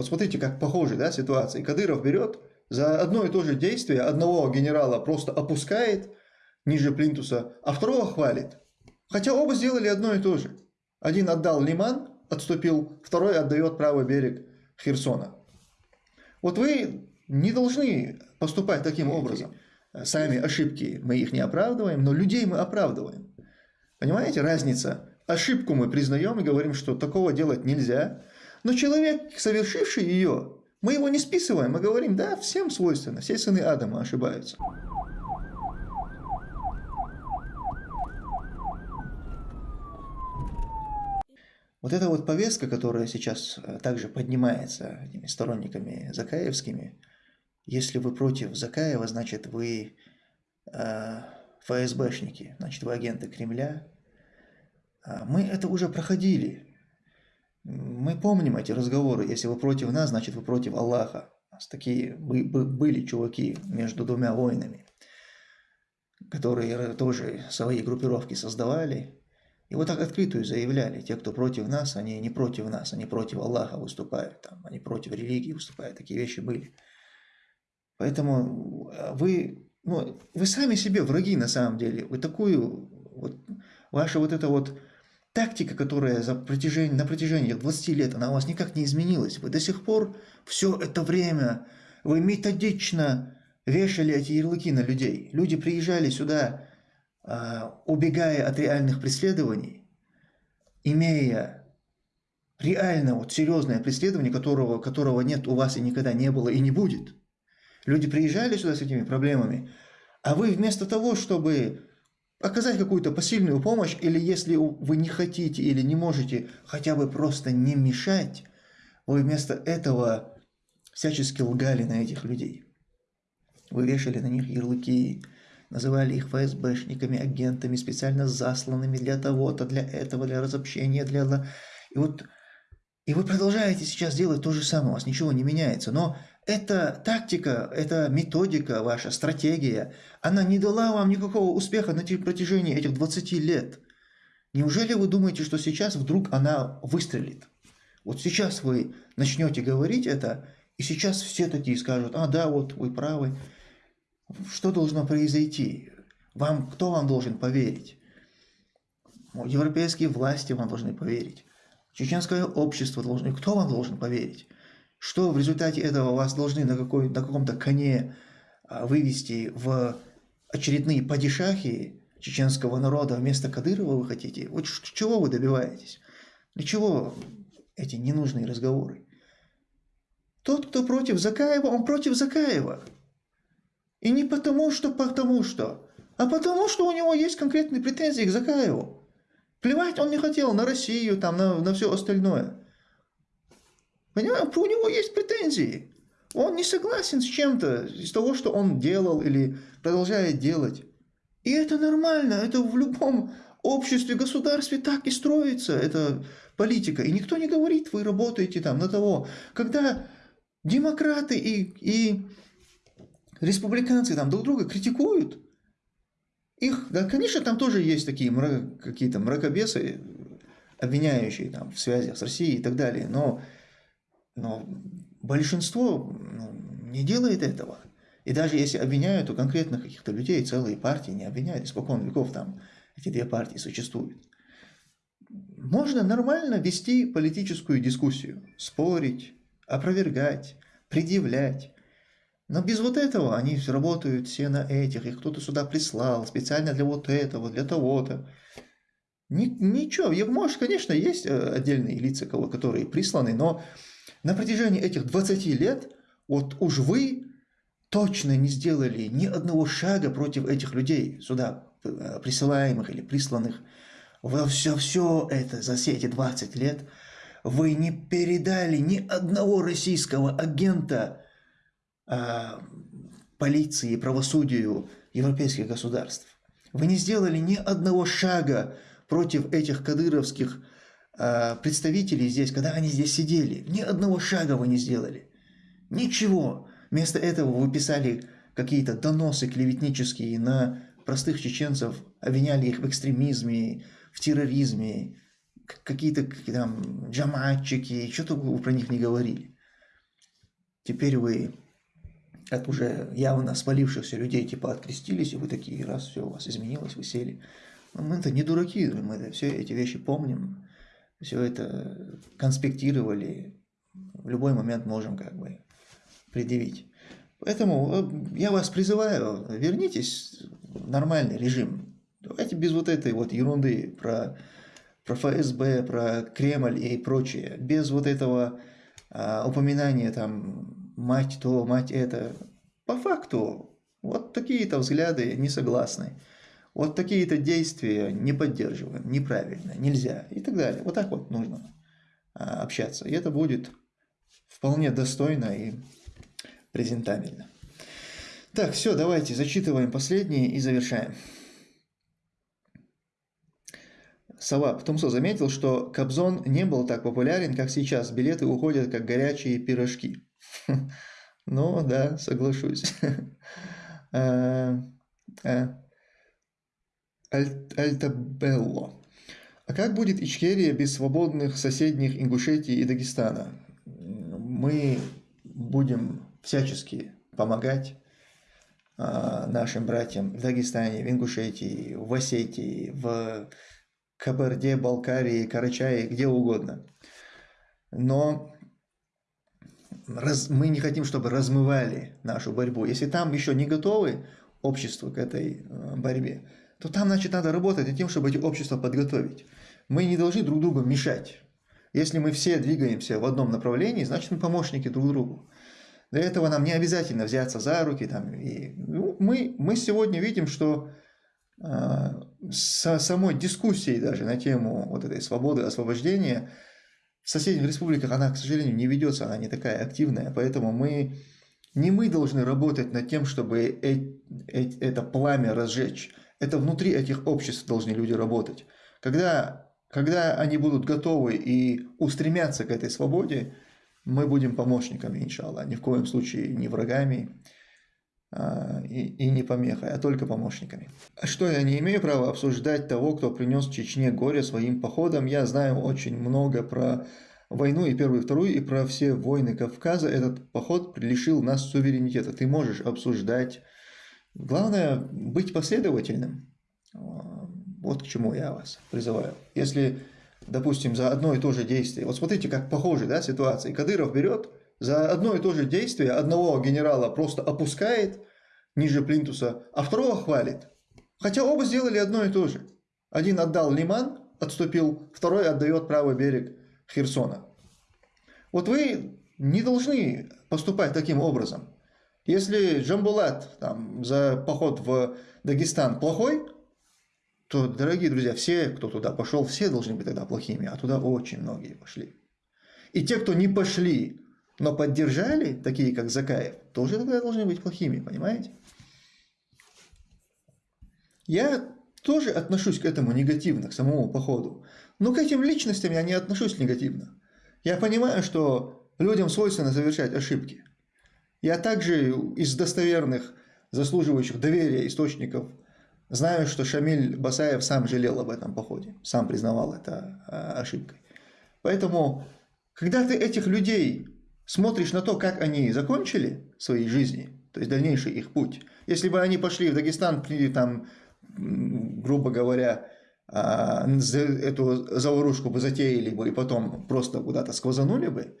Вот смотрите, как похожи да, ситуации. Кадыров берет за одно и то же действие одного генерала просто опускает ниже плинтуса, а второго хвалит. Хотя оба сделали одно и то же. Один отдал Лиман, отступил, второй отдает правый берег Херсона. Вот вы не должны поступать таким образом. Сами ошибки мы их не оправдываем, но людей мы оправдываем. Понимаете, разница? Ошибку мы признаем и говорим, что такого делать нельзя. Но человек, совершивший ее, мы его не списываем, мы говорим, да, всем свойственно, все сыны Адама ошибаются. Вот эта вот повестка, которая сейчас э, также поднимается этими сторонниками Закаевскими, если вы против Закаева, значит вы э, ФСБшники, значит вы агенты Кремля. А мы это уже проходили. Мы помним эти разговоры. Если вы против нас, значит вы против Аллаха. У нас такие были чуваки между двумя воинами, которые тоже свои группировки создавали и вот так открытую заявляли, те, кто против нас, они не против нас, они против Аллаха выступают, там, они против религии выступают, такие вещи были. Поэтому э, вы, ну, вы сами себе враги на самом деле. Вы такую, вот, ваша вот эта вот тактика, которая за протяжении, на протяжении 20 лет, она у вас никак не изменилась. Вы до сих пор все это время, вы методично вешали эти ярлыки на людей. Люди приезжали сюда а, убегая от реальных преследований, имея реально вот серьезное преследование, которого, которого нет у вас и никогда не было и не будет. Люди приезжали сюда с этими проблемами, а вы вместо того, чтобы оказать какую-то посильную помощь, или если вы не хотите или не можете хотя бы просто не мешать, вы вместо этого всячески лгали на этих людей. Вы вешали на них ярлыки, называли их ФСБшниками, агентами, специально засланными для того-то, для этого, для разобщения, для... И вот и вы продолжаете сейчас делать то же самое, у вас ничего не меняется. Но эта тактика, эта методика ваша, стратегия, она не дала вам никакого успеха на протяжении этих 20 лет. Неужели вы думаете, что сейчас вдруг она выстрелит? Вот сейчас вы начнете говорить это, и сейчас все такие скажут, а да, вот вы правы, что должно произойти? Вам, кто вам должен поверить? Европейские власти вам должны поверить. Чеченское общество должно... Кто вам должен поверить? Что в результате этого вас должны на, какой, на каком-то коне а, вывести в очередные падишахи чеченского народа вместо Кадырова вы хотите? Вот чего вы добиваетесь? Для чего эти ненужные разговоры? Тот, кто против Закаева, он против Закаева. И не потому, что потому что, а потому, что у него есть конкретные претензии к Закаеву. Плевать он не хотел на Россию, там, на, на все остальное. Понимаешь, у него есть претензии. Он не согласен с чем-то из того, что он делал или продолжает делать. И это нормально, это в любом обществе, государстве так и строится, это политика. И никто не говорит, вы работаете там на того. Когда демократы и, и республиканцы там друг друга критикуют. Их, да, конечно, там тоже есть такие мрак, какие-то мракобесы, обвиняющие там в связях с Россией и так далее, но, но большинство ну, не делает этого. И даже если обвиняют, то конкретно каких-то людей, целые партии не обвиняют, испокон веков там эти две партии существуют. Можно нормально вести политическую дискуссию, спорить, опровергать, предъявлять, но без вот этого они работают все на этих, их кто-то сюда прислал специально для вот этого, для того-то. Ни, ничего, может, конечно, есть э, отдельные лица, которые присланы, но на протяжении этих 20 лет вот уж вы точно не сделали ни одного шага против этих людей сюда э, присылаемых или присланных. Вы все, все это за все эти 20 лет вы не передали ни одного российского агента э, полиции правосудию европейских государств. Вы не сделали ни одного шага против этих кадыровских представителей здесь, когда они здесь сидели. Ни одного шага вы не сделали. Ничего. Вместо этого вы писали какие-то доносы клеветнические на простых чеченцев, обвиняли их в экстремизме, в терроризме, какие-то там джаматчики, что-то вы про них не говорили. теперь вы от уже явно спалившихся людей типа открестились, и вы такие, раз все у вас изменилось, вы сели. Но мы-то не дураки, мы все эти вещи помним, все это конспектировали, в любой момент можем как бы предъявить. Поэтому э, я вас призываю, вернитесь в нормальный режим. Давайте без вот этой вот ерунды про, про ФСБ, про Кремль и прочее. Без вот этого а, упоминания там мать то, мать это. По факту, вот такие-то взгляды не согласны. Вот такие-то действия не поддерживаем, неправильно, нельзя и так далее. Вот так вот нужно а, общаться. И это будет вполне достойно и презентабельно. Так, все, давайте зачитываем последние и завершаем. Сова Тумсо заметил, что Кобзон не был так популярен, как сейчас. Билеты уходят, как горячие пирожки. Ну, да, соглашусь. А, а, Альтабелло. А как будет Ичкерия без свободных соседних Ингушетии и Дагестана? Мы будем всячески помогать а, нашим братьям в Дагестане, в Ингушетии, в Осетии, в Кабарде, Балкарии, Карачае, где угодно. Но раз, мы не хотим, чтобы размывали нашу борьбу. Если там еще не готовы общество к этой э, борьбе, то там, значит, надо работать над тем, чтобы эти общества подготовить. Мы не должны друг другу мешать. Если мы все двигаемся в одном направлении, значит, мы помощники друг другу. Для этого нам не обязательно взяться за руки. Там, и, ну, мы, мы сегодня видим, что э, со самой дискуссией даже на тему вот этой свободы, освобождения в соседних республиках она, к сожалению, не ведется, она не такая активная. Поэтому мы, не мы должны работать над тем, чтобы э, э, это пламя разжечь. Это внутри этих обществ должны люди работать. Когда, когда они будут готовы и устремятся к этой свободе, мы будем помощниками, иншаллах, ни в коем случае не врагами а, и, и не помехой, а только помощниками. Что я не имею права обсуждать того, кто принес Чечне горе своим походом. Я знаю очень много про войну и первую, и вторую, и про все войны Кавказа. Этот поход лишил нас суверенитета. Ты можешь обсуждать Главное быть последовательным. Вот к чему я вас призываю. Если, допустим, за одно и то же действие, вот смотрите, как похожи да, ситуации. Кадыров берет за одно и то же действие одного генерала просто опускает ниже плинтуса, а второго хвалит. Хотя оба сделали одно и то же. Один отдал Лиман, отступил, второй отдает правый берег Херсона. Вот вы не должны поступать таким образом. Если Джамбулат там, за поход в Дагестан плохой, то, дорогие друзья, все, кто туда пошел, все должны быть тогда плохими, а туда очень многие пошли. И те, кто не пошли, но поддержали, такие как Закаев, тоже тогда должны быть плохими, понимаете? Я тоже отношусь к этому негативно, к самому походу. Но к этим личностям я не отношусь негативно. Я понимаю, что людям свойственно совершать ошибки. Я также из достоверных, заслуживающих доверия источников знаю, что Шамиль Басаев сам жалел об этом походе, сам признавал это а, ошибкой. Поэтому, когда ты этих людей смотришь на то, как они закончили свои жизни, то есть дальнейший их путь, если бы они пошли в Дагестан, там, грубо говоря, а, эту заварушку бы затеяли бы и потом просто куда-то сквозанули бы,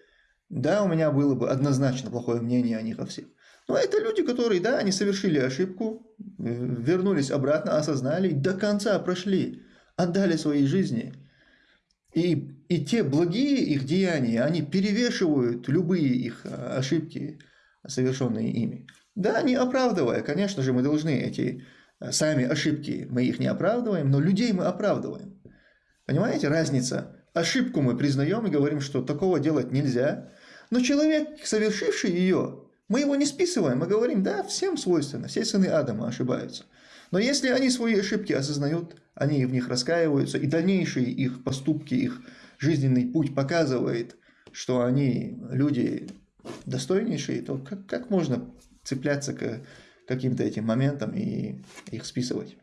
да, у меня было бы однозначно плохое мнение о них о всех. Но это люди, которые, да, они совершили ошибку, вернулись обратно, осознали, до конца прошли, отдали свои жизни. И, и те благие их деяния, они перевешивают любые их а, ошибки, совершенные ими. Да, не оправдывая, конечно же, мы должны эти а, сами ошибки, мы их не оправдываем, но людей мы оправдываем. Понимаете, разница? Ошибку мы признаем и говорим, что такого делать нельзя – но человек, совершивший ее, мы его не списываем, мы говорим, да, всем свойственно, все сыны Адама ошибаются. Но если они свои ошибки осознают, они в них раскаиваются, и дальнейшие их поступки, их жизненный путь показывает, что они люди достойнейшие, то как, как можно цепляться к каким-то этим моментам и их списывать?